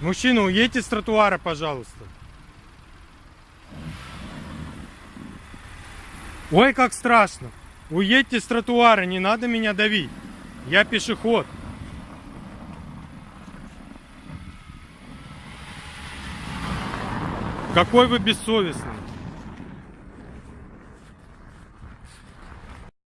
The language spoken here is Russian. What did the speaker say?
Мужчина, уедьте с тротуара, пожалуйста. Ой, как страшно. Уедьте с тротуара, не надо меня давить. Я пешеход. Какой вы бессовестный.